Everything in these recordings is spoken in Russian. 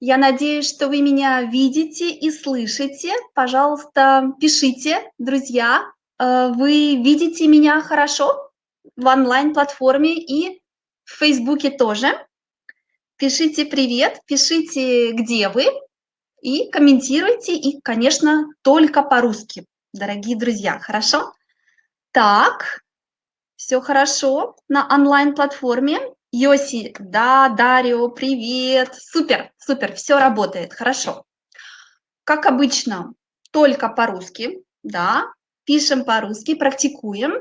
Я надеюсь, что вы меня видите и слышите. Пожалуйста, пишите, друзья, э, вы видите меня хорошо в онлайн-платформе и в Фейсбуке тоже. Пишите привет, пишите, где вы, и комментируйте, и, конечно, только по-русски, дорогие друзья, хорошо? Так, все хорошо на онлайн-платформе. Йоси, да, Дарио, привет. Супер, супер, все работает, хорошо. Как обычно, только по-русски, да, пишем по-русски, практикуем.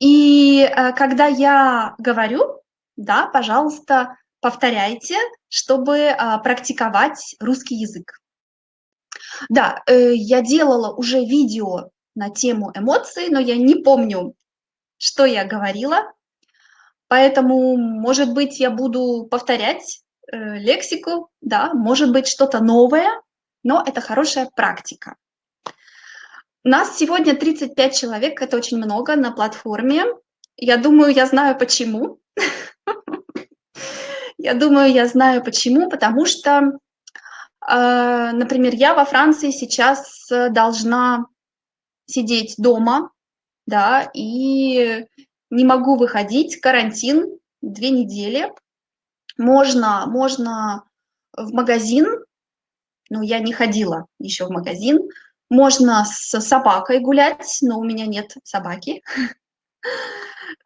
И э, когда я говорю, да, пожалуйста, повторяйте, чтобы э, практиковать русский язык. Да, э, я делала уже видео на тему эмоций, но я не помню, что я говорила, Поэтому, может быть, я буду повторять э, лексику, да, может быть, что-то новое, но это хорошая практика. Нас сегодня 35 человек, это очень много на платформе. Я думаю, я знаю почему. Я думаю, я знаю почему, потому что, э, например, я во Франции сейчас должна сидеть дома, да, и не могу выходить, карантин, две недели. Можно, можно в магазин, но я не ходила еще в магазин. Можно с собакой гулять, но у меня нет собаки.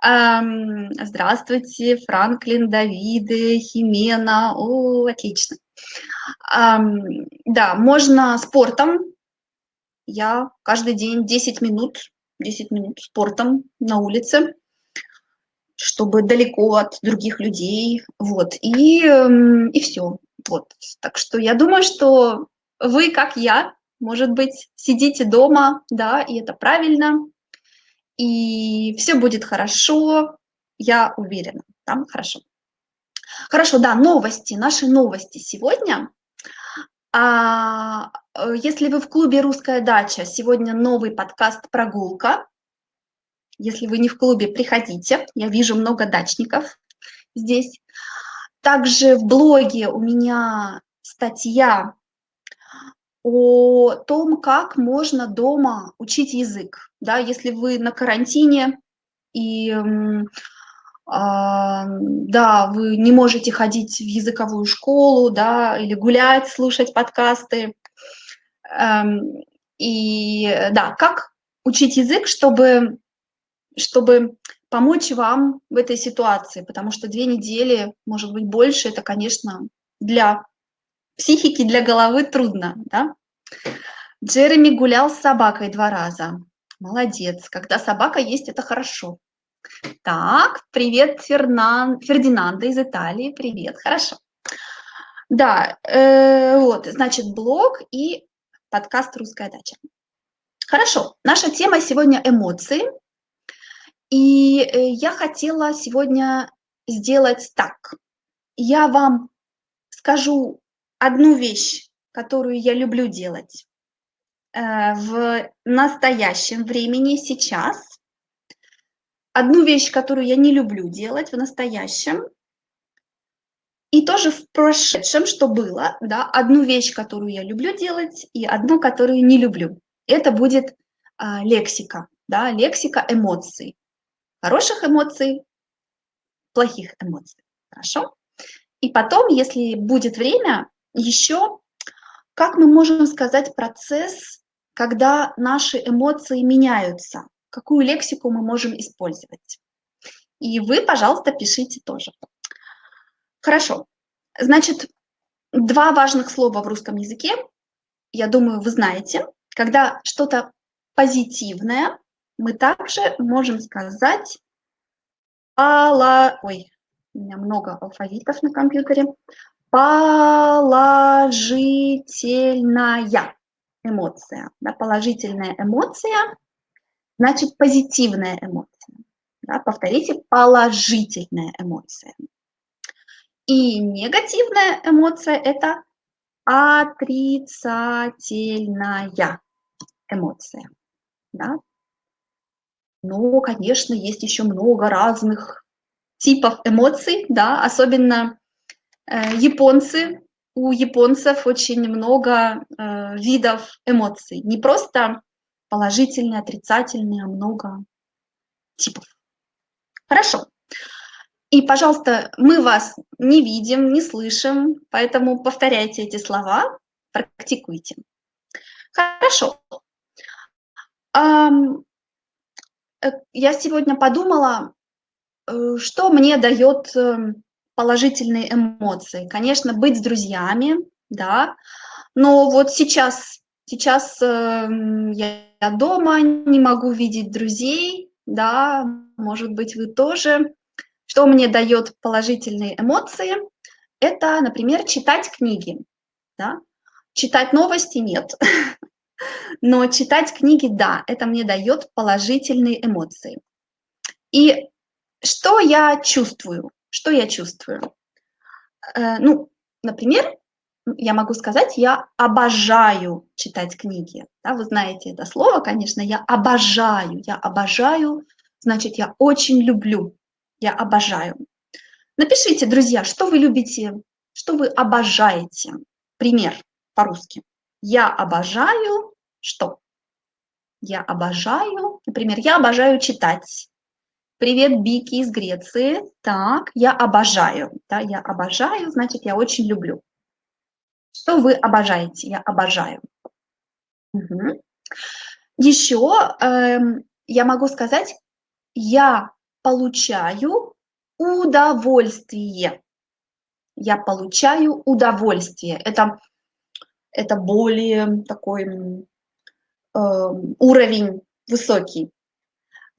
Здравствуйте, Франклин, Давиды, Химена. О, отлично. Да, можно спортом. Я каждый день 10 минут, 10 минут спортом на улице чтобы далеко от других людей, вот, и, эм, и все, вот. Так что я думаю, что вы, как я, может быть, сидите дома, да, и это правильно, и все будет хорошо, я уверена, там хорошо. Хорошо, да, новости, наши новости сегодня. А, э, если вы в клубе «Русская дача», сегодня новый подкаст «Прогулка», если вы не в клубе, приходите. Я вижу много дачников здесь. Также в блоге у меня статья о том, как можно дома учить язык. Да, если вы на карантине и э, да, вы не можете ходить в языковую школу, да, или гулять, слушать подкасты. Э, и да, как учить язык, чтобы чтобы помочь вам в этой ситуации, потому что две недели, может быть, больше, это, конечно, для психики, для головы трудно, да? Джереми гулял с собакой два раза. Молодец. Когда собака есть, это хорошо. Так, привет, Фернан... Фердинанда из Италии. Привет, хорошо. Да, э, вот, значит, блог и подкаст «Русская дача». Хорошо, наша тема сегодня эмоции. И э, я хотела сегодня сделать так. Я вам скажу одну вещь, которую я люблю делать э, в настоящем времени, сейчас. Одну вещь, которую я не люблю делать в настоящем. И тоже в прошедшем, что было, да, одну вещь, которую я люблю делать, и одну, которую не люблю. Это будет а, лексика, да, лексика эмоций хороших эмоций, плохих эмоций. Хорошо? И потом, если будет время, еще как мы можем сказать процесс, когда наши эмоции меняются, какую лексику мы можем использовать. И вы, пожалуйста, пишите тоже. Хорошо. Значит, два важных слова в русском языке, я думаю, вы знаете. Когда что-то позитивное, мы также можем сказать пола... Ой, у меня много алфавитов на компьютере. Положительная эмоция. Да, положительная эмоция значит позитивная эмоция. Да, повторите, положительная эмоция. И негативная эмоция – это отрицательная эмоция. Да? Но, конечно, есть еще много разных типов эмоций, да, особенно э, японцы у японцев очень много э, видов эмоций. Не просто положительные, отрицательные, а много типов. Хорошо. И, пожалуйста, мы вас не видим, не слышим, поэтому повторяйте эти слова, практикуйте. Хорошо. Я сегодня подумала, э, что мне дает эм, положительные эмоции. Конечно, быть с друзьями, да, но вот сейчас, сейчас э, я дома, не могу видеть друзей, да, может быть, вы тоже. Что мне дает положительные эмоции? Это, например, читать книги, да. Читать новости нет, но читать книги, да, это мне дает положительные эмоции. И что я чувствую? Что я чувствую? Э, ну, например, я могу сказать, я обожаю читать книги. Да, вы знаете это слово, конечно, я обожаю, я обожаю, значит, я очень люблю, я обожаю. Напишите, друзья, что вы любите, что вы обожаете. Пример по-русски. Я обожаю что? Я обожаю, например, я обожаю читать. Привет, Бики из Греции. Так, я обожаю. Да, я обожаю, значит, я очень люблю. Что вы обожаете? Я обожаю. Угу. Еще эм, я могу сказать, я получаю удовольствие. Я получаю удовольствие. Это, это более такой э, уровень высокий.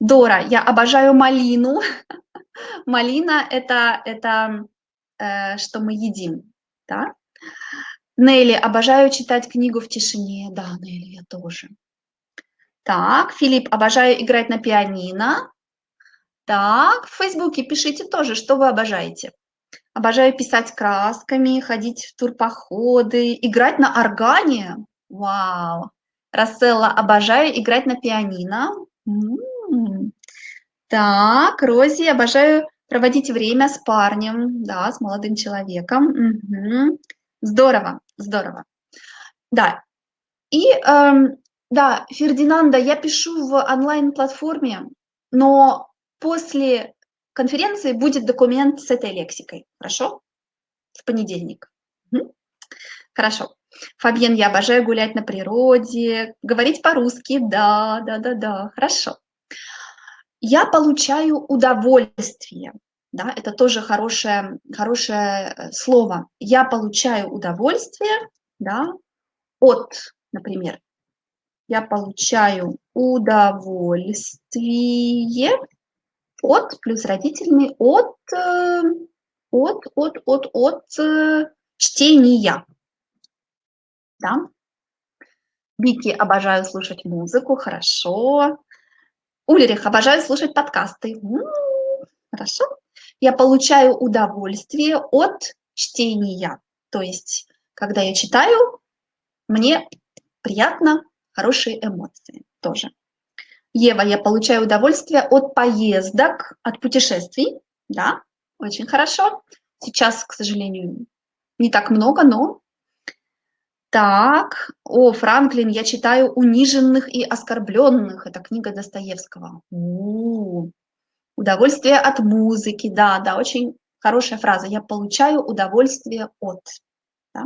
Дора, я обожаю малину. Малина – это, это э, что мы едим, да? Нелли, обожаю читать книгу в тишине. Да, Нелли, я тоже. Так, Филипп, обожаю играть на пианино. Так, в Фейсбуке пишите тоже, что вы обожаете. Обожаю писать красками, ходить в турпоходы, играть на органе. Вау. Расселла, обожаю играть на пианино. М -м -м. Так, Рози, обожаю проводить время с парнем, да, с молодым человеком. Угу. Здорово, здорово. Да, и эм, да, Фердинанда, я пишу в онлайн-платформе, но после конференции будет документ с этой лексикой, хорошо? В понедельник. Угу. Хорошо. Фабьен, я обожаю гулять на природе, говорить по-русски, да, да, да, да, хорошо. Я получаю удовольствие. Да, это тоже хорошее, хорошее э, слово. Я получаю удовольствие да, от, например, я получаю удовольствие от, плюс родительный, от, э, от, от, от, от э, чтения. Да? Вики, обожаю слушать музыку, хорошо. Ульрих, обожаю слушать подкасты. М -м -м, хорошо. Я получаю удовольствие от чтения. То есть, когда я читаю, мне приятно, хорошие эмоции тоже. Ева, я получаю удовольствие от поездок, от путешествий. Да, очень хорошо. Сейчас, к сожалению, не так много, но так, о, Франклин, я читаю «Униженных и оскорбленных». Это книга Достоевского. У -у -у. Удовольствие от музыки. Да, да, очень хорошая фраза. Я получаю удовольствие от. Да?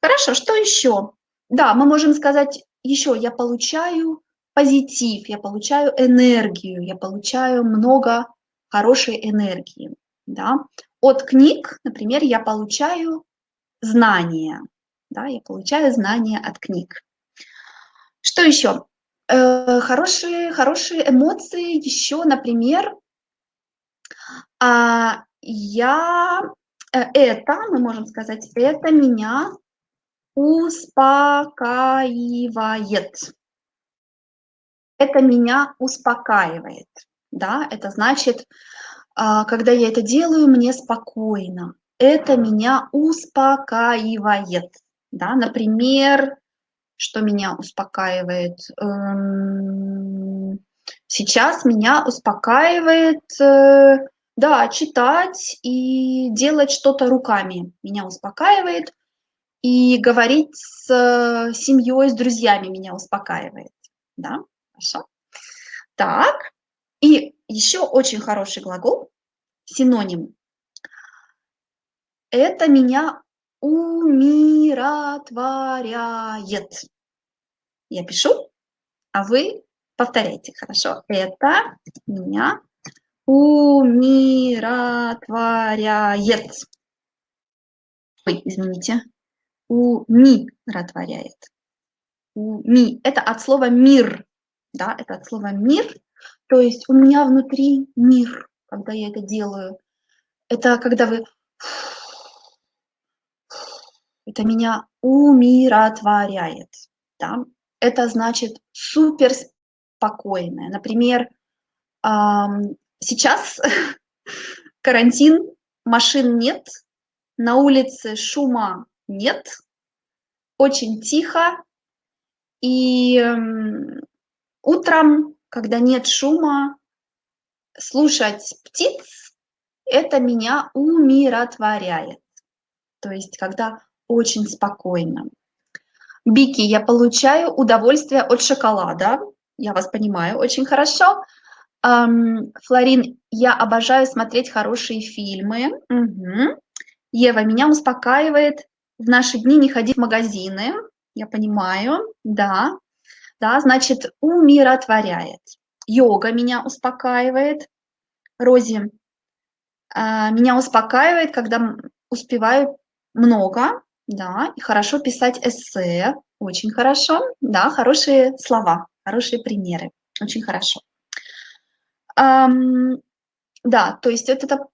Хорошо, что еще? Да, мы можем сказать еще, я получаю позитив, я получаю энергию, я получаю много хорошей энергии. Да? От книг, например, я получаю знания да, я получаю знания от книг. Что еще? Э, хорошие, хорошие эмоции еще, например, а, я, э, это, мы можем сказать, это меня успокаивает. Это меня успокаивает, да, это значит, а, когда я это делаю, мне спокойно. Это меня успокаивает. Да? Например, что меня успокаивает? Эм, сейчас меня успокаивает э, Да, читать и делать что-то руками меня успокаивает. И говорить с э, семьей, с друзьями меня успокаивает. Да, хорошо. Так, и еще очень хороший глагол, синоним. Это меня умиротворяет. Я пишу, а вы повторяйте, хорошо? Это меня умиротворяет. Ой, извините. Умиротворяет. Уми. Это от слова мир. Да, это от слова мир. То есть у меня внутри мир, когда я это делаю. Это когда вы... Это меня умиротворяет. Да? Это значит супер спокойное. Например, Сейчас карантин, машин нет, на улице шума нет, очень тихо, и утром, когда нет шума, слушать птиц, это меня умиротворяет. То есть, когда очень спокойно. Бики, я получаю удовольствие от шоколада. Я вас понимаю очень хорошо. Флорин, я обожаю смотреть хорошие фильмы. Угу. Ева, меня успокаивает в наши дни не ходить в магазины. Я понимаю, да. Да, значит, умиротворяет. Йога меня успокаивает. Рози, а, меня успокаивает, когда успеваю много, да, и хорошо писать эссе, очень хорошо, да, хорошие слова, хорошие примеры, очень хорошо. Да, то есть это, это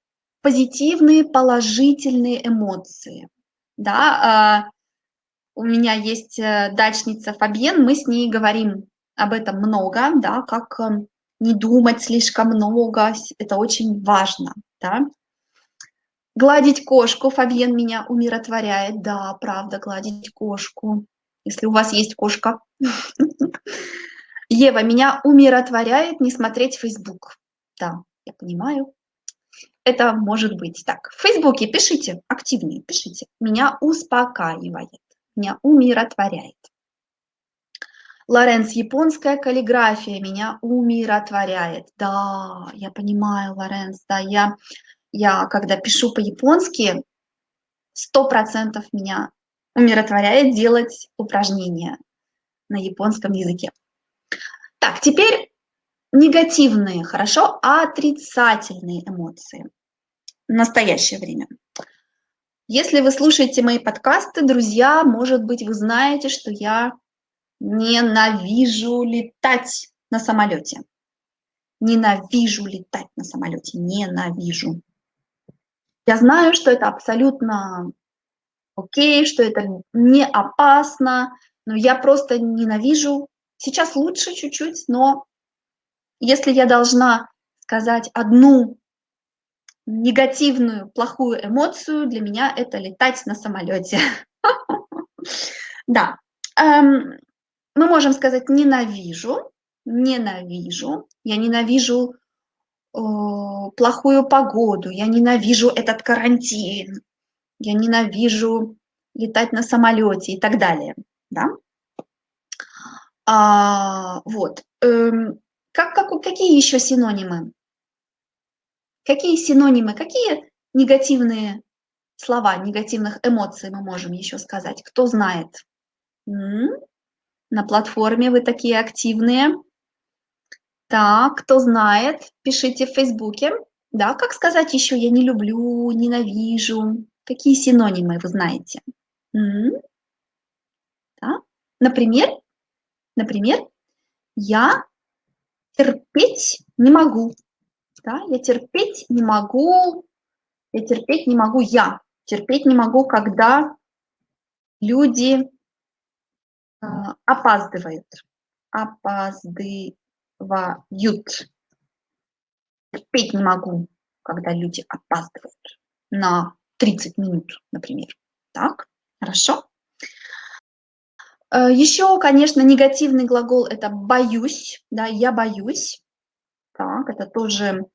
позитивные, положительные эмоции. Да, а, у меня есть э, дачница Фабьен, мы с ней говорим об этом много, да, как эм, не думать слишком много, это очень важно, да. Гладить кошку, Фабьен меня умиротворяет, да, правда, гладить кошку, если у вас есть кошка. Ева, меня умиротворяет не смотреть Facebook. Да, я понимаю. Это может быть так. В Фейсбуке пишите, активнее пишите. Меня успокаивает, меня умиротворяет. Лоренс, японская каллиграфия меня умиротворяет. Да, я понимаю, Лоренс, да, я, я когда пишу по-японски, сто процентов меня умиротворяет делать упражнения на японском языке. Так, теперь негативные, хорошо, отрицательные эмоции в настоящее время. Если вы слушаете мои подкасты, друзья, может быть, вы знаете, что я ненавижу летать на самолете. Ненавижу летать на самолете, ненавижу. Я знаю, что это абсолютно окей, что это не опасно, но я просто ненавижу Сейчас лучше чуть-чуть, но если я должна сказать одну негативную, плохую эмоцию, для меня это летать на самолете. Да, эм, мы можем сказать ненавижу, ненавижу, я ненавижу э, плохую погоду, я ненавижу этот карантин, я ненавижу летать на самолете и так далее. Да? А, вот. Эм, как, как, какие еще синонимы? Какие синонимы, какие негативные слова, негативных эмоций мы можем еще сказать? Кто знает? На платформе вы такие активные. Так, кто знает, пишите в Фейсбуке. Да, как сказать еще «я не люблю», «ненавижу»? Какие синонимы вы знаете? Да? Например, Например, я терпеть не могу. Да? Я терпеть не могу, я терпеть не могу я. Терпеть не могу, когда люди э, опаздывают. Опаздывают. Терпеть не могу, когда люди опаздывают на 30 минут, например. Так, хорошо? Э, Еще, конечно, негативный глагол – это «боюсь», да, «я боюсь». Так, это тоже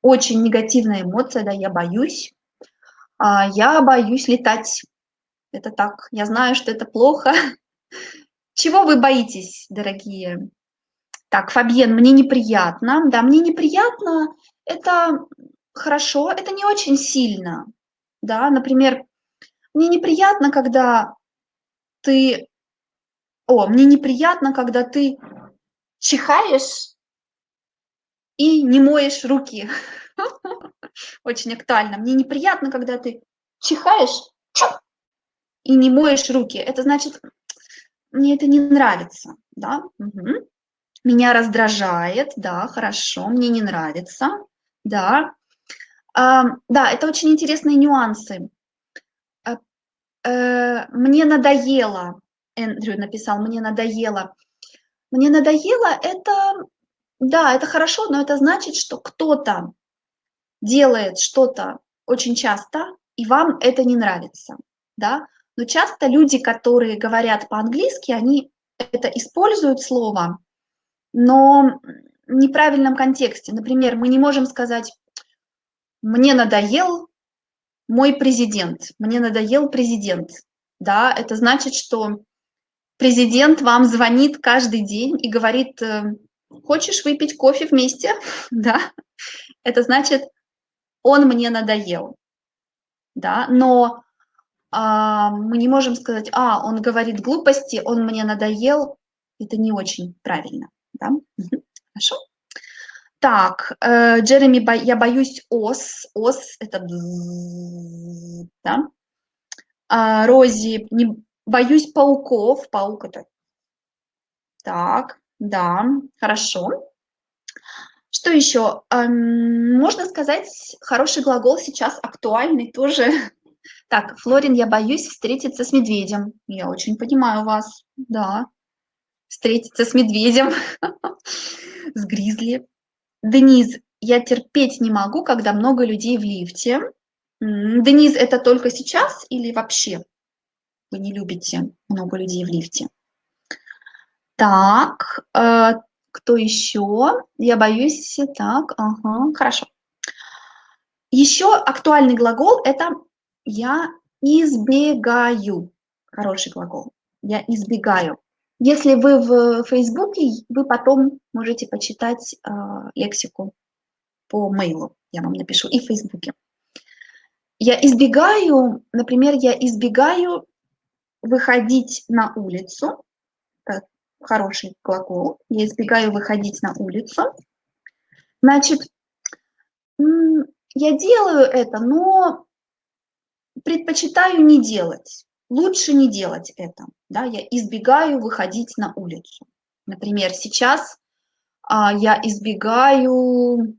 очень негативная эмоция, да, я боюсь. А, я боюсь летать. Это так, я знаю, что это плохо. Чего вы боитесь, дорогие? Так, Фабьен, мне неприятно. Да, мне неприятно. Это хорошо, это не очень сильно. Да, например, мне неприятно, когда ты... О, мне неприятно, когда ты чихаешь и не моешь руки. Очень актуально. Мне неприятно, когда ты чихаешь и не моешь руки. Это значит, мне это не нравится, да? Угу. Меня раздражает, да, хорошо, мне не нравится, да. А, да, это очень интересные нюансы. А, э, мне надоело, Эндрю написал, мне надоело. Мне надоело, это, да, это хорошо, но это значит, что кто-то делает что-то очень часто, и вам это не нравится, да. Но часто люди, которые говорят по-английски, они это используют слово, но в неправильном контексте. Например, мы не можем сказать «мне надоел мой президент», «мне надоел президент». Да, это значит, что президент вам звонит каждый день и говорит э, «хочешь выпить кофе вместе?» да? Это значит «он мне надоел». Да? Но а, мы не можем сказать, а, он говорит глупости, он мне надоел, это не очень правильно. Да? Хорошо. Так, э, Джереми, я боюсь ос, ос это да? А, Рози, не боюсь пауков, паук это так, да, хорошо. Что еще? Эм, можно сказать, хороший глагол сейчас актуальный тоже так, Флорин, я боюсь встретиться с медведем. Я очень понимаю вас, да. Встретиться с медведем, с гризли. Денис, я терпеть не могу, когда много людей в лифте. Денис, это только сейчас или вообще вы не любите много людей в лифте? Так, э, кто еще? Я боюсь, так, ага, хорошо. Еще актуальный глагол – это я избегаю. Хороший глагол. Я избегаю. Если вы в Фейсбуке, вы потом можете почитать э, лексику по мейлу. Я вам напишу и в Фейсбуке. Я избегаю, например, я избегаю выходить на улицу. Хороший глагол. Я избегаю выходить на улицу. Значит, я делаю это, но предпочитаю не делать. Лучше не делать это. Да? Я избегаю выходить на улицу. Например, сейчас а, я избегаю,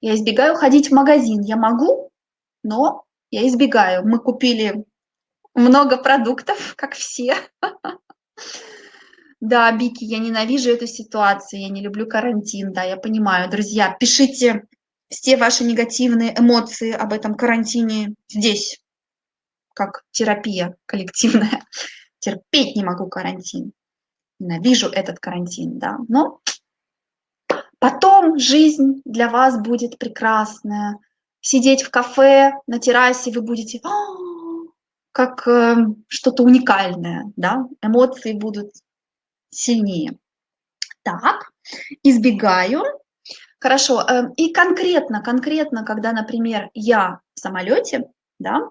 я избегаю ходить в магазин. Я могу, но я избегаю. Мы купили много продуктов, как все. Да, Бики, я ненавижу эту ситуацию, я не люблю карантин, да, я понимаю. Друзья, пишите все ваши негативные эмоции об этом карантине здесь, как терапия коллективная. Терпеть не могу карантин. Ненавижу этот карантин, да. Но потом жизнь для вас будет прекрасная. Сидеть в кафе, на террасе вы будете «А, как э, что-то уникальное, да. Эмоции будут сильнее. Так, избегаю Хорошо. Эм, и конкретно, конкретно, когда, например, я в самолете, да,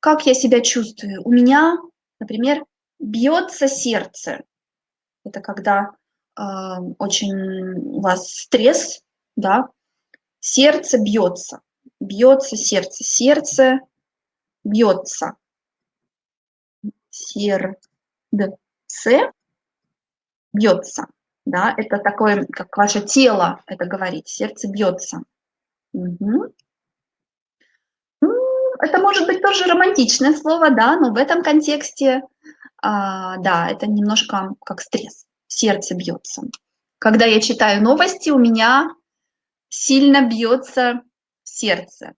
как я себя чувствую? У меня, например, бьется сердце. Это когда э, очень у вас стресс, да, сердце бьется, бьется сердце, сердце бьется, сердце бьется да, это такое, как ваше тело это говорит, сердце бьется. Угу. Это может быть тоже романтичное слово, да, но в этом контексте, а, да, это немножко как стресс, сердце бьется. Когда я читаю новости, у меня сильно бьется сердце.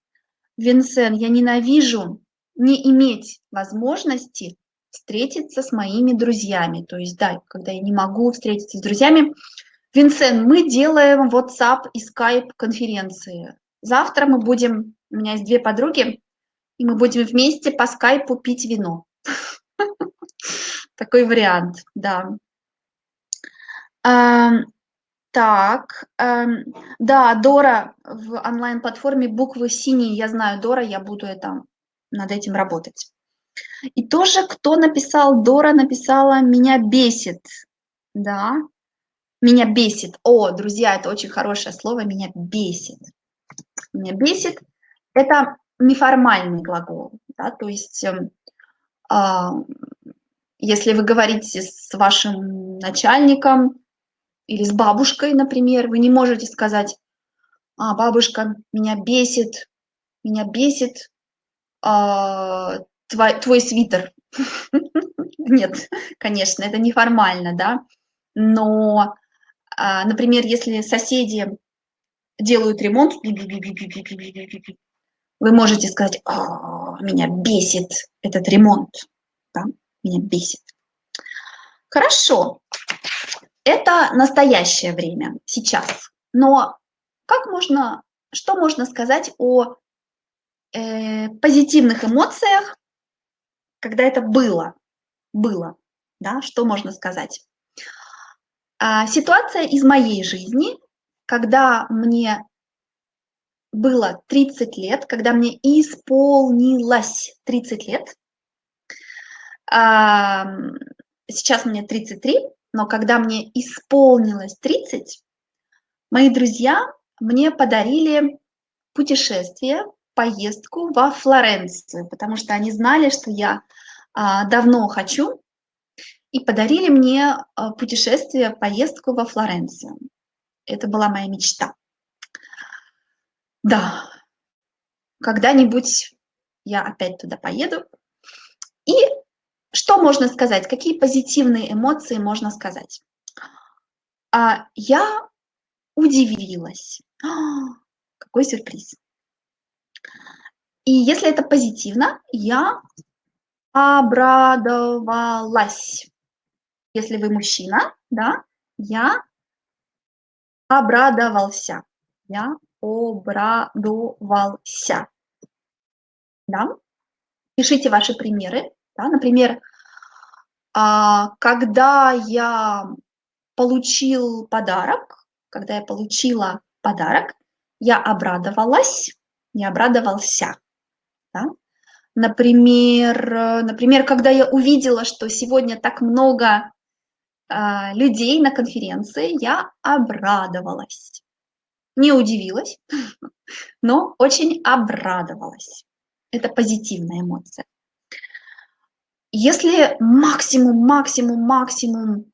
Винсен, я ненавижу не иметь возможности встретиться с моими друзьями. То есть, да, когда я не могу встретиться с друзьями, Винсент, мы делаем WhatsApp и Skype конференции. Завтра мы будем, у меня есть две подруги, и мы будем вместе по скайпу пить вино. Такой вариант, да. Так, да, Дора в онлайн-платформе буквы синие, я знаю, Дора, я буду это, над этим работать. И тоже, кто написал, Дора написала «меня бесит», да, «меня бесит». О, друзья, это очень хорошее слово «меня бесит». «Меня бесит» – это неформальный глагол, да, то есть э, если вы говорите с вашим начальником или с бабушкой, например, вы не можете сказать, а, бабушка, меня бесит, меня бесит э, твой, твой свитер. Нет, конечно, это неформально, да, но, а, например, если соседи делают ремонт, вы можете сказать, меня бесит этот ремонт, да? меня бесит. Хорошо, это настоящее время, сейчас. Но как можно, что можно сказать о э, позитивных эмоциях, когда это было, было, да, что можно сказать? А, ситуация из моей жизни, когда мне было 30 лет, когда мне исполнилось 30 лет. Сейчас мне 33, но когда мне исполнилось 30, мои друзья мне подарили путешествие, поездку во Флоренцию, потому что они знали, что я а, давно хочу, и подарили мне а, путешествие, поездку во Флоренцию. Это была моя мечта. Да, когда-нибудь я опять туда поеду. И что можно сказать? Какие позитивные эмоции можно сказать? А, я удивилась. Какой сюрприз. И если это позитивно, я обрадовалась. Если вы мужчина, да, я обрадовался. Я обрадовался. Да? Пишите ваши примеры. Да? Например, а, когда я получил подарок, когда я получила подарок, я обрадовалась, не обрадовался. Да? Например, например, когда я увидела, что сегодня так много э, людей на конференции, я обрадовалась не удивилась, но очень обрадовалась. Это позитивная эмоция. Если максимум, максимум, максимум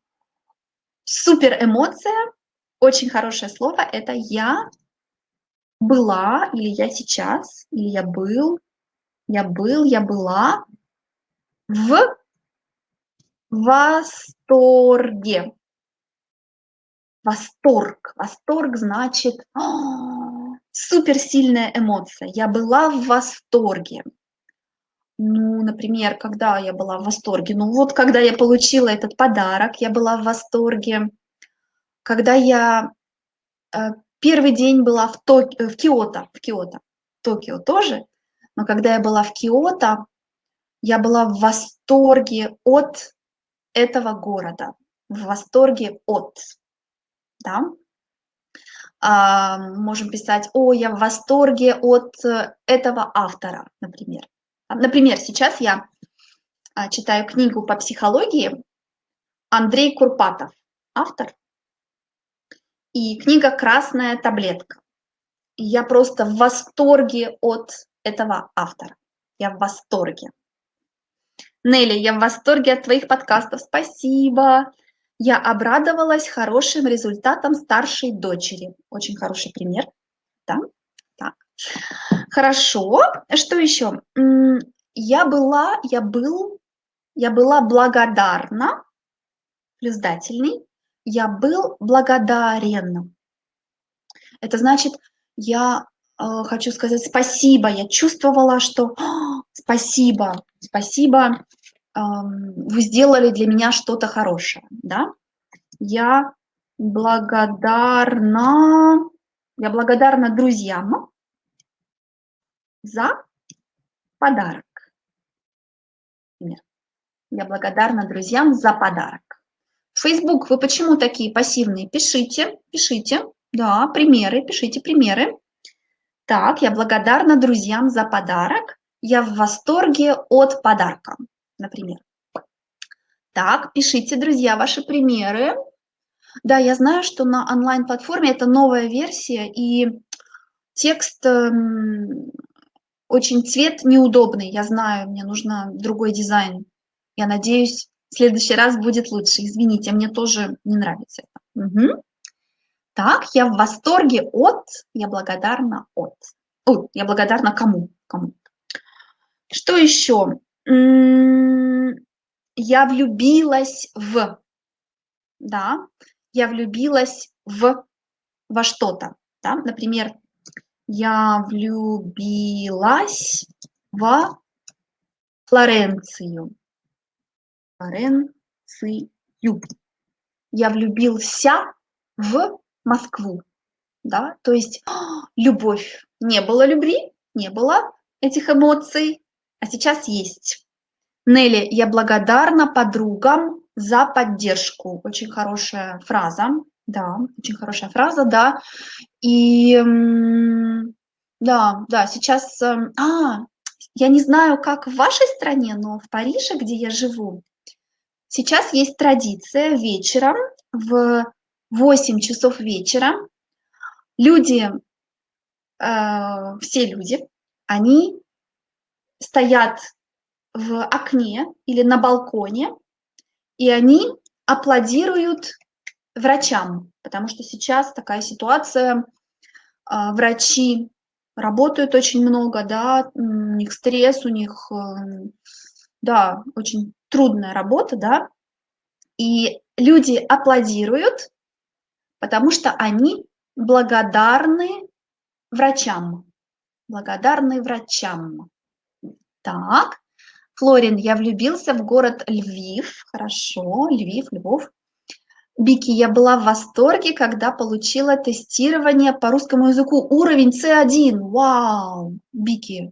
супер эмоция, очень хорошее слово, это я была, или я сейчас, или я был, я был, я была в восторге. Восторг. Восторг значит «А, суперсильная эмоция. Я была в восторге. Ну, например, когда я была в восторге? Ну, вот когда я получила этот подарок, я была в восторге. Когда я э, первый день была в, Ток... в Киото, в Киото, Токио тоже, но когда я была в Киото, я была в восторге от этого города, в восторге от да, а, можем писать, о, я в восторге от э, этого автора, например. Например, сейчас я а, читаю книгу по психологии. Андрей Курпатов, автор, и книга «Красная таблетка». Я просто в восторге от этого автора. Я в восторге. Нелли, я в восторге от твоих подкастов. Спасибо. Я обрадовалась хорошим результатом старшей дочери. Очень хороший пример. Да? Так. Хорошо. Что еще? Я была, я был, я была благодарна, плюс дательный, я был благодарен. Это значит, я э, хочу сказать спасибо, я чувствовала, что спасибо, спасибо, вы сделали для меня что-то хорошее, да? Я благодарна, я благодарна друзьям за подарок. Я благодарна друзьям за подарок. Facebook, вы почему такие пассивные? Пишите, пишите. Да, примеры, пишите примеры. Так, я благодарна друзьям за подарок. Я в восторге от подарка, например. Так, пишите, друзья, ваши примеры. Да, я знаю, что на онлайн-платформе это новая версия, и текст эм, очень цвет неудобный. Я знаю, мне нужно другой дизайн. Я надеюсь, в следующий раз будет лучше. Извините, мне тоже не нравится это. Угу. Так, я в восторге от, я благодарна от. Ой, я благодарна кому? кому? Что еще? Я влюбилась в, да, я влюбилась в, во что-то, да, например, я влюбилась во Флоренцию, Флоренцию, я влюбился в Москву, да, то есть любовь, не было любви, не было этих эмоций, а сейчас есть. Нелли, я благодарна подругам за поддержку. Очень хорошая фраза, да, очень хорошая фраза, да. И да, да, сейчас, эм, а, я не знаю, как в вашей стране, но в Париже, где я живу, сейчас есть традиция вечером в 8 часов вечера. Люди, э, все люди, они стоят в окне или на балконе, и они аплодируют врачам, потому что сейчас такая ситуация, э, врачи работают очень много, да, у них стресс, у них, э, да, очень трудная работа, да, и люди аплодируют, потому что они благодарны врачам. Благодарны врачам. Так, Флорин, я влюбился в город Львив. Хорошо, Львив, Львов. Бики, я была в восторге, когда получила тестирование по русскому языку. Уровень C1. Вау! Бики,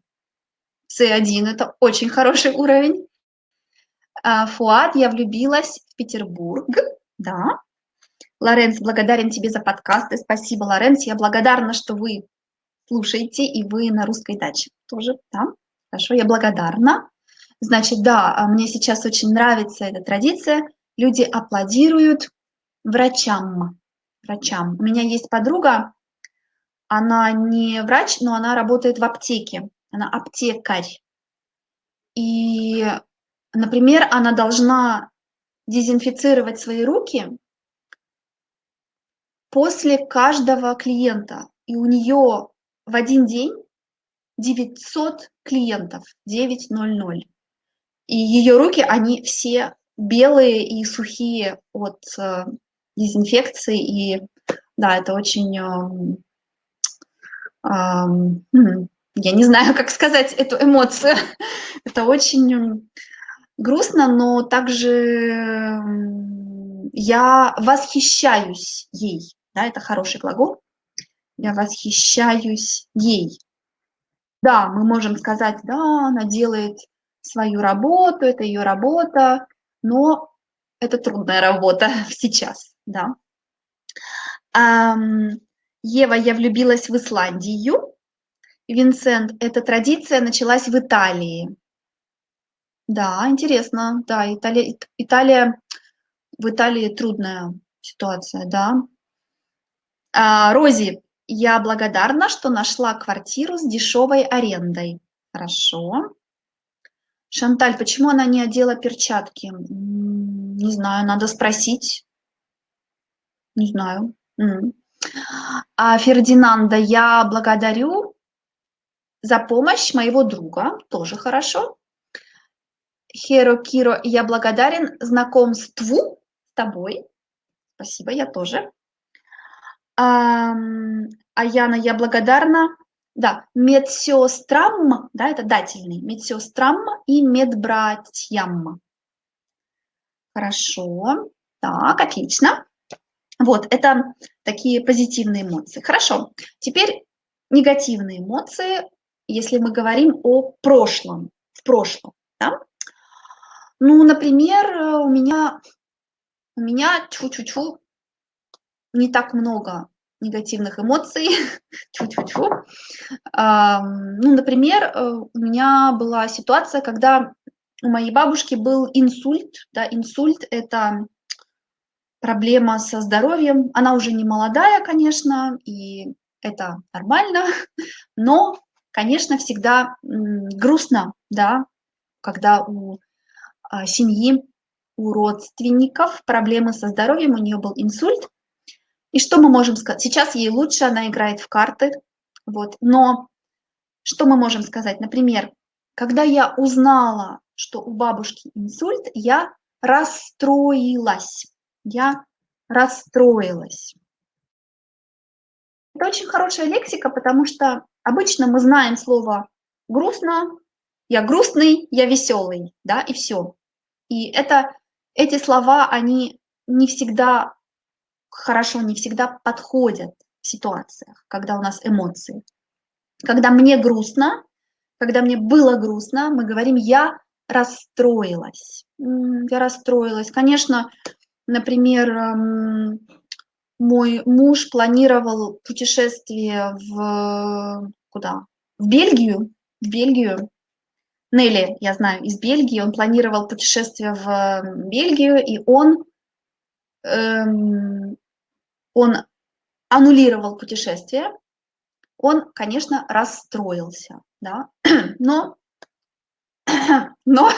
C1 – это очень хороший уровень. А, Фуад, я влюбилась в Петербург. Да, Лоренц, благодарен тебе за подкасты. Спасибо, Лоренц. Я благодарна, что вы слушаете, и вы на русской даче тоже, да? Хорошо, я благодарна. Значит, да, а мне сейчас очень нравится эта традиция. Люди аплодируют врачам. Врачам. У меня есть подруга, она не врач, но она работает в аптеке. Она аптекарь. И, например, она должна дезинфицировать свои руки после каждого клиента. И у нее в один день 900 клиентов, 900. И ее руки, они все белые и сухие от э, дезинфекции. И да, это очень... Э, я не знаю, как сказать эту эмоцию. это очень грустно, но также я восхищаюсь ей да, это хороший глагол. Я восхищаюсь ей. Да, мы можем сказать, да, она делает свою работу, это ее работа, но это трудная работа сейчас, да. Ева, я влюбилась в Исландию. Винсент, эта традиция началась в Италии. Да, интересно, да, Италия, Италия, в Италии трудная ситуация, да. А, Рози, я благодарна, что нашла квартиру с дешевой арендой. Хорошо. Шанталь, почему она не одела перчатки? Не знаю, надо спросить. Не знаю. А Фердинанда, я благодарю за помощь моего друга, тоже хорошо. Херо Киро, я благодарен знакомству с тобой. Спасибо, я тоже. А, Аяна, я благодарна. Да, медсестрам, да, это дательный, медсестрам и медбратьям. Хорошо, так, отлично. Вот, это такие позитивные эмоции. Хорошо, теперь негативные эмоции, если мы говорим о прошлом, в прошлом. Да? Ну, например, у меня, у меня чу-чу-чу не так много негативных эмоций. Чу-чу-чу. Ну, например, э, у меня была ситуация, когда у моей бабушки был инсульт. Да, инсульт – это проблема со здоровьем. Она уже не молодая, конечно, и это нормально, но, конечно, всегда грустно, да, когда у семьи, у родственников проблемы со здоровьем, у нее был инсульт. И что мы можем сказать? Сейчас ей лучше, она играет в карты, вот, но что мы можем сказать? Например, когда я узнала, что у бабушки инсульт, я расстроилась я расстроилась. Это очень хорошая лексика, потому что обычно мы знаем слово грустно, я грустный, я веселый, да, и все. И это, эти слова, они не всегда хорошо, не всегда подходят в ситуациях, когда у нас эмоции. Когда мне грустно, когда мне было грустно, мы говорим «я расстроилась». Я расстроилась. Конечно, Например, эм, мой муж планировал путешествие в куда? В Бельгию, в Бельгию. Нелли, я знаю, из Бельгии. Он планировал путешествие в Бельгию, и он, эм, он аннулировал путешествие. Он, конечно, расстроился, да, но, но,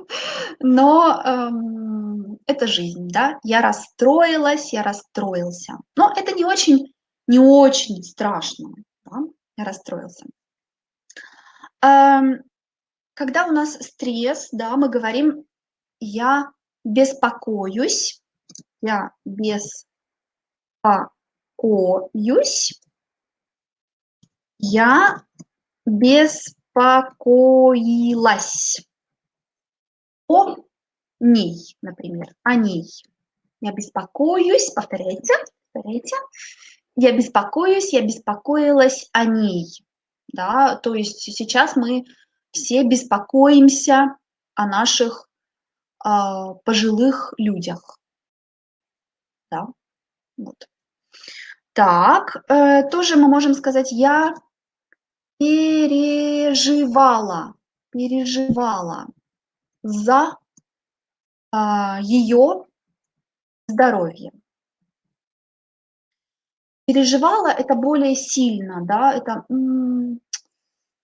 но эм, это жизнь, да, я расстроилась, я расстроился. Но это не очень, не очень страшно, да? я расстроился. Эм, когда у нас стресс, да, мы говорим, я беспокоюсь, я беспокоюсь, я беспокоилась о ней, например, о ней. Я беспокоюсь, повторяйте, повторяйте. Я беспокоюсь, я беспокоилась о ней. Да, то есть сейчас мы все беспокоимся о наших э, пожилых людях. Да, вот. Так, э, тоже мы можем сказать, я переживала, переживала за а, ее здоровье. Переживала это более сильно, да, это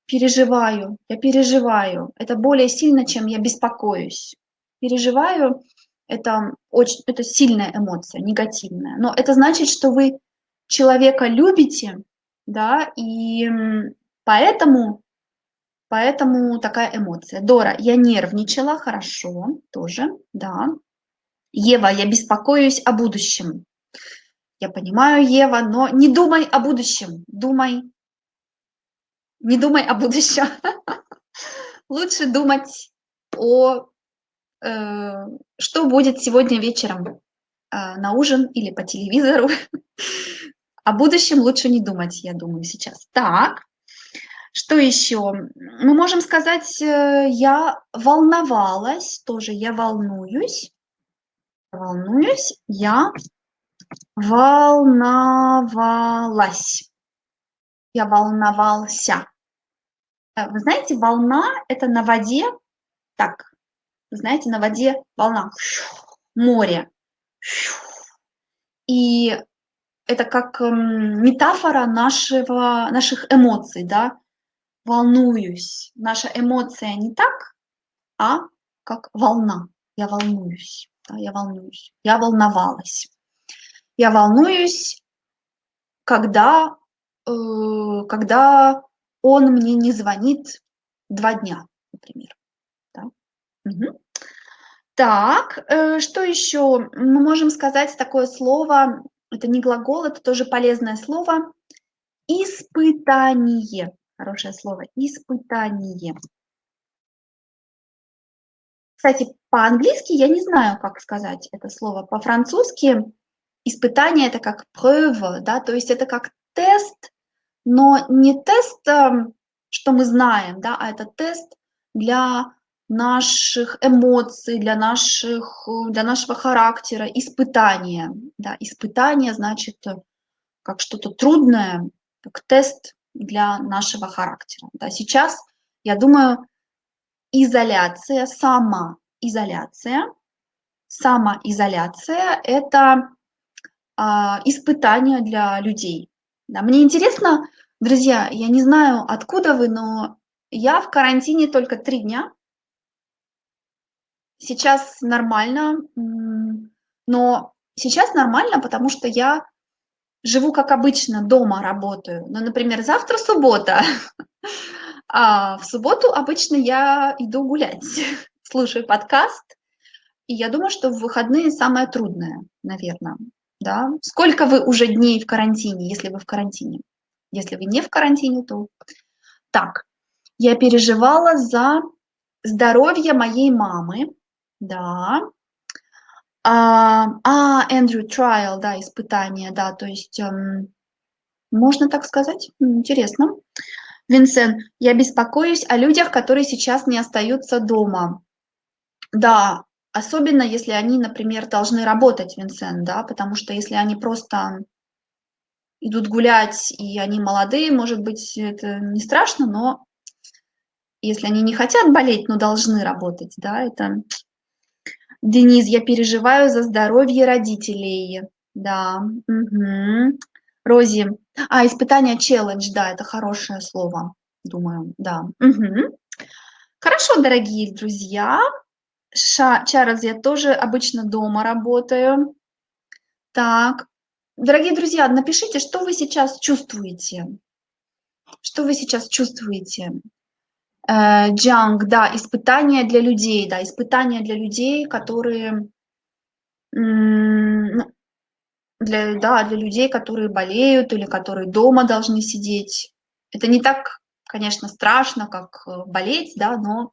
переживаю, я переживаю, это более сильно, чем я беспокоюсь. Переживаю, это очень, это сильная эмоция, негативная, но это значит, что вы человека любите, да, и поэтому Поэтому такая эмоция. Дора, я нервничала, хорошо, тоже, да. Ева, я беспокоюсь о будущем. Я понимаю, Ева, но не думай о будущем, думай, не думай о будущем. Лучше думать о, э, что будет сегодня вечером э, на ужин или по телевизору. О будущем лучше не думать, я думаю, сейчас. Так, что еще? Мы можем сказать, э, я волновалась, тоже я волнуюсь. Волнуюсь, я волновалась. Я волновался. Э, вы знаете, волна – это на воде, так, вы знаете, на воде волна, море. И это как метафора нашего, наших эмоций, да, волнуюсь. Наша эмоция не так, а как волна. Я волнуюсь, да, я волнуюсь. Я волновалась. Я волнуюсь, когда, э, когда он мне не звонит два дня, например. Да? Угу. Так, э, что еще? Мы можем сказать такое слово, это не глагол, это тоже полезное слово, испытание. Хорошее слово. Испытание. Кстати, по-английски я не знаю, как сказать это слово. По-французски испытание это как preuve, да, то есть это как тест, но не тест, эм, что мы знаем, да, а это тест для наших эмоций, для, наших, для нашего характера, испытание. Да, испытание значит э, как что-то трудное, как тест для нашего характера. Да, сейчас, я думаю, изоляция, самоизоляция, самоизоляция – это а, испытание для людей. Да, мне интересно, друзья, я не знаю, откуда вы, но я в карантине только три дня. Сейчас нормально, но сейчас нормально, потому что я живу как обычно, дома работаю. Ну, например, завтра суббота, а в субботу обычно я иду гулять, слушаю подкаст, и я думаю, что в выходные самое трудное, наверное. Да? Сколько вы уже дней в карантине, если вы в карантине? Если вы не в карантине, то... Так, я переживала за здоровье моей мамы, да. А, а Эндрю Трайл, да, испытание, да, то есть эм, можно так сказать? Интересно. Винсент, я беспокоюсь о людях, которые сейчас не остаются дома. Да, особенно если они, например, должны работать, Винсент, да, потому что если они просто идут гулять, и они молодые, может быть, это не страшно, но если они не хотят болеть, но должны работать, да, это... Денис, я переживаю за здоровье родителей, да, угу. Рози, а, испытание челлендж, да, это хорошее слово, думаю, да. Угу. Хорошо, дорогие друзья. Ша, Чарльз, я тоже обычно дома работаю. Так, дорогие друзья, напишите, что вы сейчас чувствуете. Что вы сейчас чувствуете? Джанг, да, испытания для людей, да, испытания для людей, которые ну, для, да, для людей, которые болеют или которые дома должны сидеть. Это не так, конечно, страшно, как э, болеть, да, но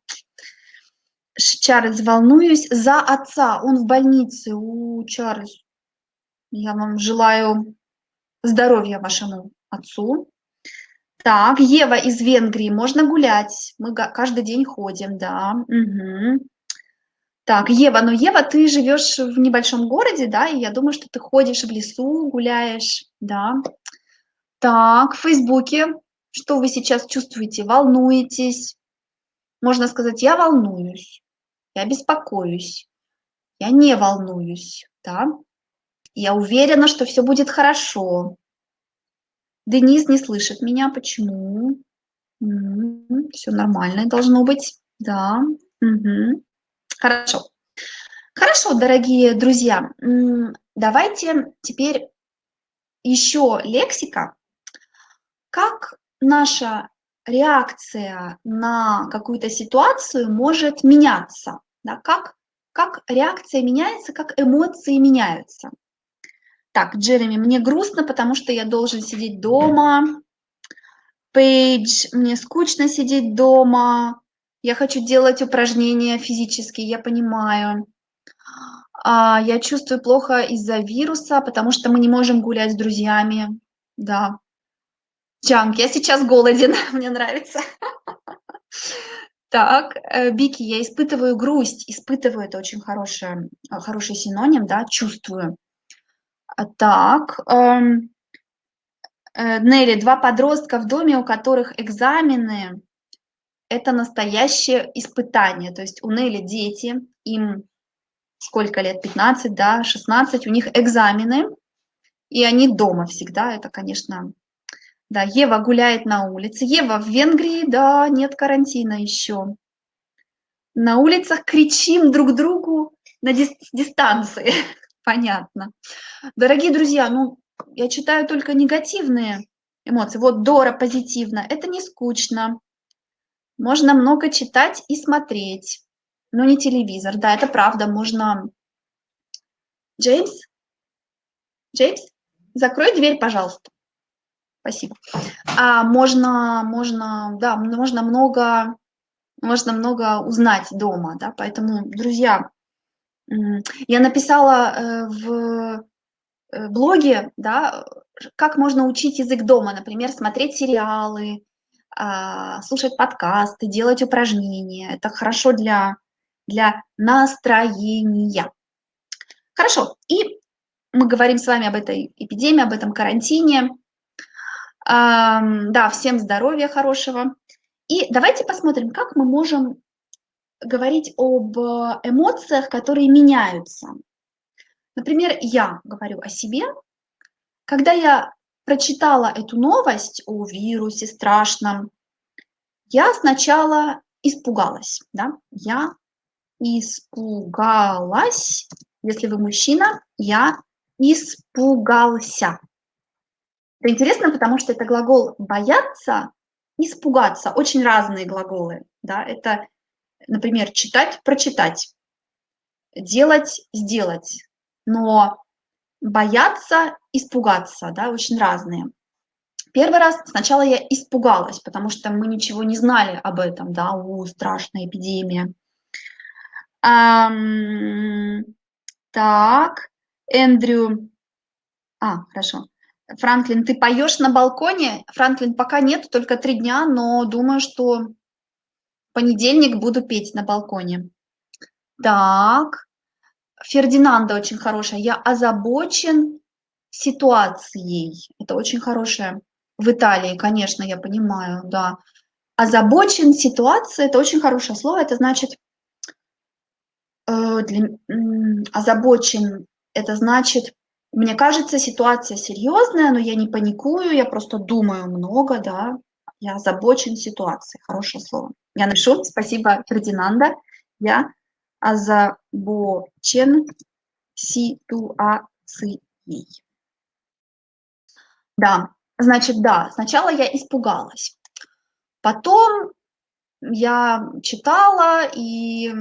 Чарльз, волнуюсь за отца, он в больнице. У Чарльз, я вам желаю здоровья вашему отцу. Так, Ева из Венгрии, можно гулять, мы каждый день ходим, да. Угу. Так, Ева, ну Ева, ты живешь в небольшом городе, да, и я думаю, что ты ходишь в лесу, гуляешь, да. Так, в Фейсбуке, что вы сейчас чувствуете? Волнуетесь? Можно сказать, я волнуюсь, я беспокоюсь, я не волнуюсь, да. Я уверена, что все будет хорошо. Денис не слышит меня. Почему? Все нормально должно быть. Да. Угу. Хорошо. Хорошо, дорогие друзья. Давайте теперь еще лексика. Как наша реакция на какую-то ситуацию может меняться? Да? Как, как реакция меняется, как эмоции меняются? Так, Джереми, мне грустно, потому что я должен сидеть дома. Пейдж, мне скучно сидеть дома. Я хочу делать упражнения физические, я понимаю. А, я чувствую плохо из-за вируса, потому что мы не можем гулять с друзьями. Да. Чанг, я сейчас голоден, мне нравится. Так, э, Бики, я испытываю грусть. Испытываю, это очень хороший, хороший синоним, да, чувствую. А, так, эм, э, Нелли, два подростка в доме, у которых экзамены, это настоящее испытание. То есть у Нелли дети, им сколько лет, 15, да, 16, у них экзамены, и они дома всегда, это, конечно, да, Ева гуляет на улице. Ева, в Венгрии, да, нет карантина еще. На улицах кричим друг другу на дистанции. Понятно. Дорогие друзья, ну, я читаю только негативные эмоции. Вот Дора позитивно. Это не скучно. Можно много читать и смотреть. Но не телевизор. Да, это правда. Можно... Джеймс? Джеймс? Закрой дверь, пожалуйста. Спасибо. А можно, можно, да, можно много, можно много узнать дома, да, поэтому, друзья, я написала э, в э, блоги, да, как можно учить язык дома, например, смотреть сериалы, а, слушать подкасты, делать упражнения. Это хорошо для, для настроения. Хорошо, и мы говорим с вами об этой эпидемии, об этом карантине. Да, всем здоровья хорошего. И давайте посмотрим, как мы можем говорить об эмоциях, которые меняются. Например, я говорю о себе. Когда я прочитала эту новость о вирусе страшном, я сначала испугалась. Да? Я испугалась. Если вы мужчина, я испугался. Это интересно, потому что это глагол «бояться», «испугаться». Очень разные глаголы. Да? Это, например, читать, прочитать, делать, сделать. Но бояться, испугаться, да, очень разные. Первый раз сначала я испугалась, потому что мы ничего не знали об этом, да, у, страшная эпидемия. Um, так, Эндрю, а, хорошо. Франклин, ты поешь на балконе? Франклин, пока нет, только три дня, но думаю, что в понедельник буду петь на балконе. Так, Фердинанда очень хорошая. Я озабочен ситуацией. Это очень хорошая. В Италии, конечно, я понимаю, да. Озабочен ситуацией – это очень хорошее слово. Это значит, э, для, э, озабочен – это значит, мне кажется, ситуация серьезная, но я не паникую, я просто думаю много, да. Я озабочен ситуацией. Хорошее слово. Я напишу. Спасибо, Фердинанда. Я озабочен ситуацией. Да, значит, да, сначала я испугалась. Потом я читала, и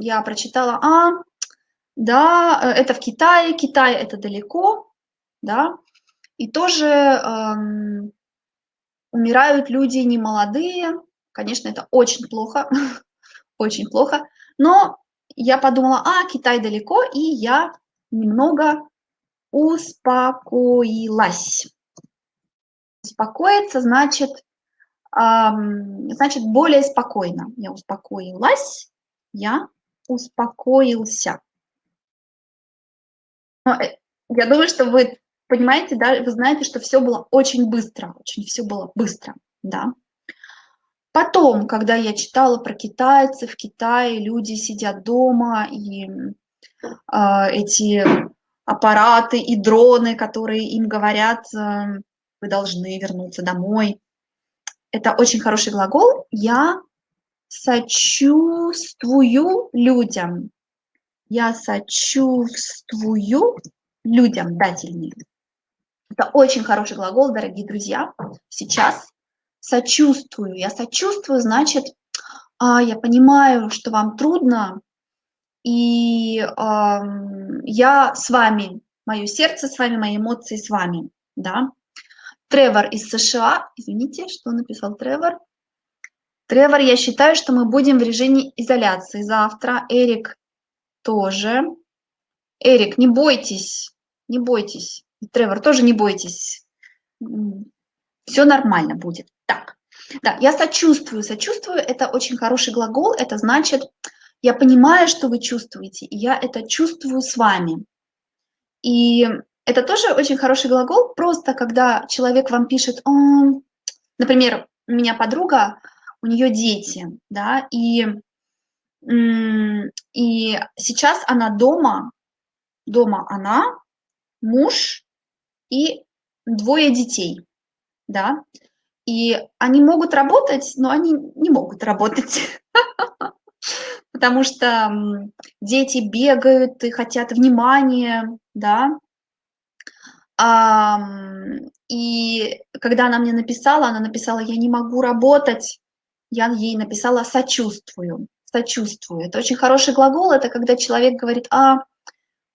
я прочитала, а, да, э, это в Китае, Китай это далеко, да, и тоже эм, умирают люди немолодые, конечно, это очень плохо, очень плохо, но я подумала, а, Китай далеко, и я немного успокоилась. Успокоиться значит, эм, значит более спокойно. Я успокоилась, я успокоился. Э, я думаю, что вы понимаете, да, вы знаете, что все было очень быстро, очень все было быстро, да. Потом, когда я читала про китайцев, в Китае люди сидят дома, и э, эти аппараты и дроны, которые им говорят, э, вы должны вернуться домой. Это очень хороший глагол. Я сочувствую людям. Я сочувствую людям, дательный. Это очень хороший глагол, дорогие друзья. Сейчас сочувствую. Я сочувствую, значит, а, я понимаю, что вам трудно, и я с вами, мое сердце с вами, мои эмоции с вами, да. Тревор из США, извините, что написал Тревор. Тревор, я считаю, что мы будем в режиме изоляции завтра. Эрик тоже. Эрик, не бойтесь, не бойтесь. Тревор, тоже не бойтесь. Все нормально будет. Так, да, я сочувствую. Сочувствую – это очень хороший глагол. Это значит, я понимаю, что вы чувствуете, и я это чувствую с вами. И это тоже очень хороший глагол, просто когда человек вам пишет, например, у меня подруга, у нее дети, да, и, и сейчас она дома, дома она, муж и двое детей, да, и они могут работать, но они не могут работать, потому что дети бегают и хотят внимания, да. И когда она мне написала, она написала, я не могу работать, я ей написала сочувствую, сочувствую. Это очень хороший глагол, это когда человек говорит, а,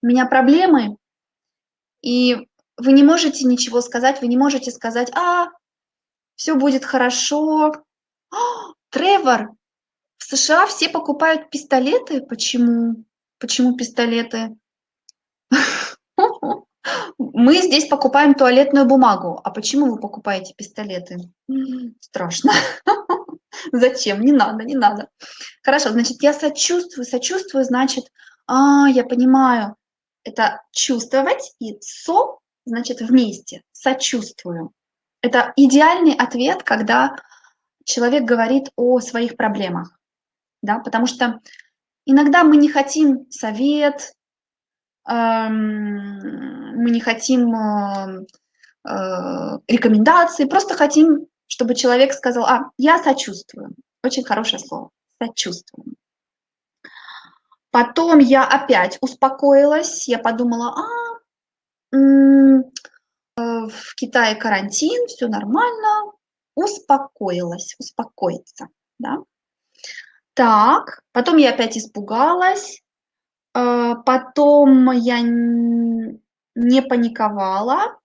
у меня проблемы, и вы не можете ничего сказать, вы не можете сказать, а, все будет хорошо. О, Тревор, в США все покупают пистолеты. Почему? Почему пистолеты? Мы здесь покупаем туалетную бумагу. А почему вы покупаете пистолеты? Страшно. Зачем? Не надо, не надо. Хорошо, значит, я сочувствую, сочувствую, значит, а, я понимаю, это чувствовать, и со, значит, вместе, сочувствую. Это идеальный ответ, когда человек говорит о своих проблемах, да, потому что иногда мы не хотим совет, эм, мы не хотим э, э, рекомендации, просто хотим, чтобы человек сказал, а, я сочувствую. Очень хорошее слово, сочувствую. Потом я опять успокоилась, я подумала, а, э, в Китае карантин, все нормально, успокоилась, успокоиться, да. Так, потом я опять испугалась, э, потом я не паниковала,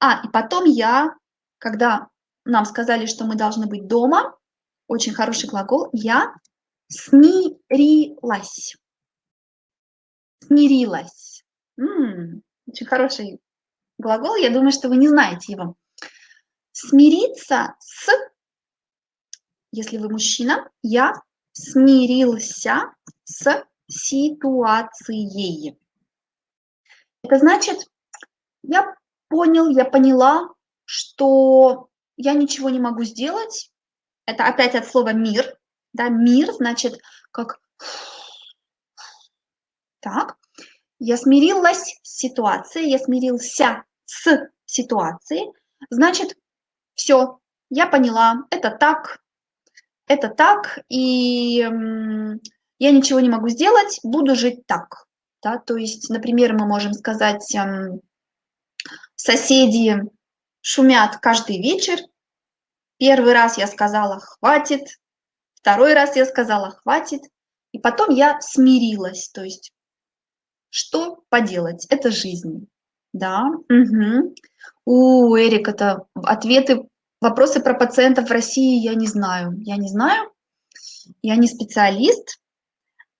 а, и потом я, когда нам сказали, что мы должны быть дома, очень хороший глагол, я смирилась. Смирилась. М -м, очень хороший глагол, я думаю, что вы не знаете его. Смириться с, если вы мужчина, я смирился с ситуацией. Это значит, я понял, я поняла, что я ничего не могу сделать. Это опять от слова «мир». Да, мир значит как так. Я смирилась с ситуацией, я смирился с ситуацией. Значит, все, я поняла, это так, это так, и я ничего не могу сделать, буду жить так. Да? То есть, например, мы можем сказать, соседи шумят каждый вечер. Первый раз я сказала «хватит», второй раз я сказала «хватит», и потом я смирилась. То есть, что поделать, это жизнь. Да, угу. У Эрик, это ответы, вопросы про пациентов в России я не знаю. Я не знаю, я не специалист.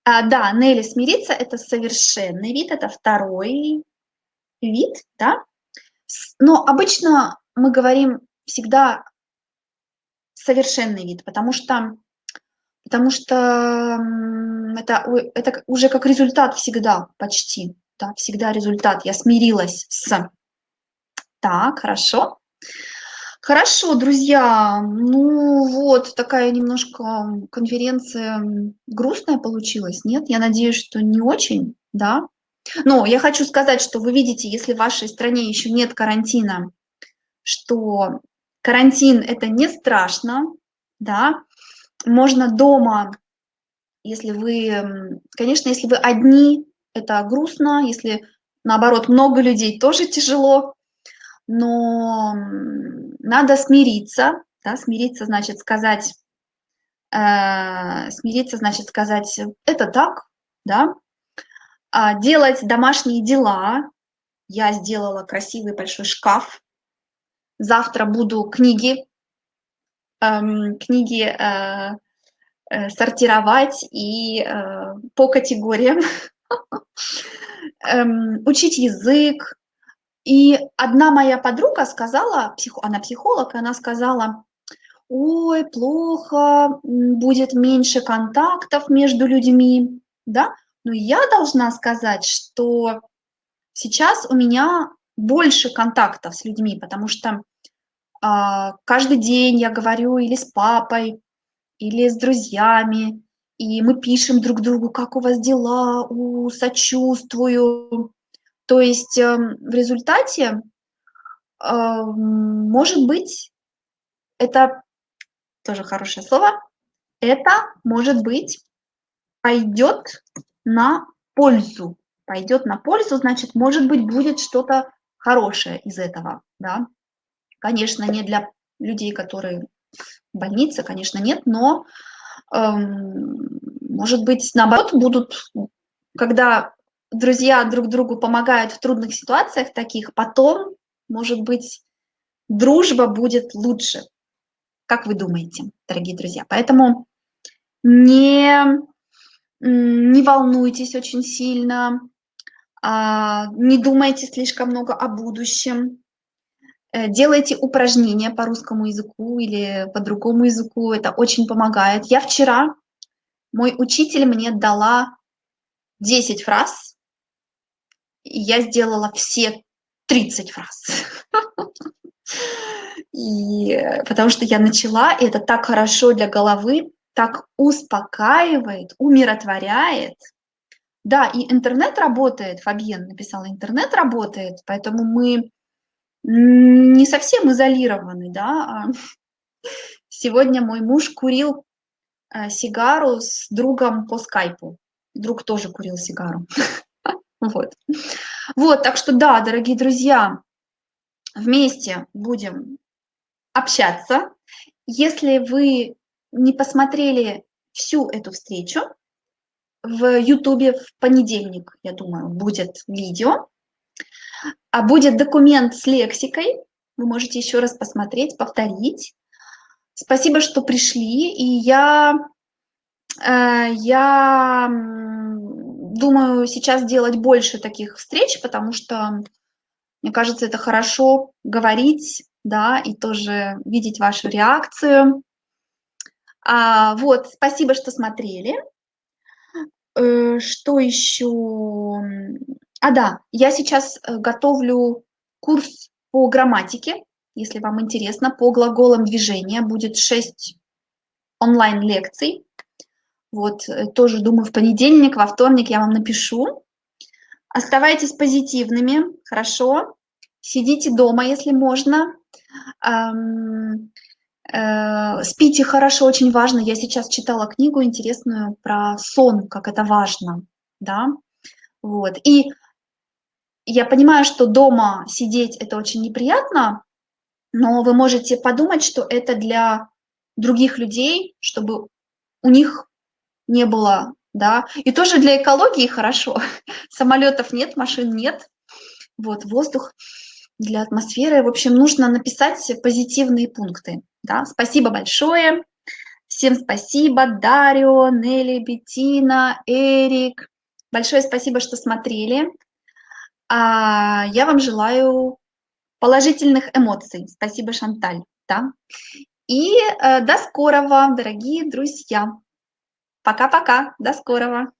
А, да, Нелли, смириться – это совершенный вид, это второй вид, да. Но обычно мы говорим всегда совершенный вид, потому что, потому что это, это уже как результат всегда почти да, всегда результат. Я смирилась с. Так, хорошо. Хорошо, друзья, ну вот такая немножко конференция грустная получилась, нет? Я надеюсь, что не очень, да? Но я хочу сказать, что вы видите, если в вашей стране еще нет карантина, что карантин – это не страшно, да? Можно дома, если вы, конечно, если вы одни, это грустно, если наоборот много людей, тоже тяжело, но надо смириться, да, смириться значит сказать, э, смириться значит сказать, это так, да, делать домашние дела, я сделала красивый большой шкаф, завтра буду книги, эм, книги э, э, сортировать и э, по категориям, эм, учить язык. И одна моя подруга сказала, она психолог, и она сказала, ой, плохо, будет меньше контактов между людьми, да, но я должна сказать, что сейчас у меня больше контактов с людьми, потому что э, каждый день я говорю или с папой, или с друзьями, и мы пишем друг другу, как у вас дела, у, сочувствую. То есть э, в результате, э, может быть, это тоже хорошее слово, это, может быть, пойдет на пользу. Пойдет на пользу, значит, может быть, будет что-то хорошее из этого, да. Конечно, не для людей, которые в больнице, конечно, нет, но Эм, может быть, наоборот, будут, когда друзья друг другу помогают в трудных ситуациях таких, потом, может быть, дружба будет лучше. Как вы думаете, дорогие друзья? Поэтому не, не волнуйтесь очень сильно, А, не думайте слишком много о будущем. Э, делайте упражнения по русскому языку или по другому языку. Это очень помогает. Я вчера, мой учитель мне дала 10 фраз, и я сделала все 30 фраз. Э, потому что я начала, и это так хорошо для головы, так успокаивает, умиротворяет. Да, и интернет работает, Фабьен написала, интернет работает, поэтому мы не совсем изолированы, да. А сегодня мой муж курил э, сигару с другом по скайпу. Друг тоже курил сигару. Вот. Вот, так что да, дорогие друзья, вместе будем общаться. Если вы не посмотрели всю эту встречу, в Ютубе в понедельник, я думаю, будет видео, а будет документ с лексикой, вы можете еще раз посмотреть, повторить. Спасибо, что пришли, и я, э, я думаю сейчас делать больше таких встреч, потому что, мне кажется, это хорошо говорить, да, и тоже видеть вашу реакцию. А, вот, спасибо, что смотрели. Э, что еще? А, да, я сейчас э, готовлю курс по грамматике, если вам интересно, по глаголам движения. Будет 6 онлайн-лекций. Вот, э, тоже думаю, в понедельник, во вторник я вам напишу. Оставайтесь позитивными, хорошо. Сидите дома, если можно. Спите хорошо, очень важно. Я сейчас читала книгу интересную про сон, как это важно, да. Вот. И я понимаю, что дома сидеть это очень неприятно, но вы можете подумать, что это для других людей, чтобы у них не было, да. И тоже для экологии хорошо. Самолетов нет, машин нет, вот, воздух для атмосферы. В общем, нужно написать позитивные пункты. Да? Спасибо большое. Всем спасибо. Дарио, Нелли, Бетина, Эрик. Большое спасибо, что смотрели. А я вам желаю положительных эмоций. Спасибо, Шанталь. Да? И э, до скорого, дорогие друзья. Пока-пока. До скорого.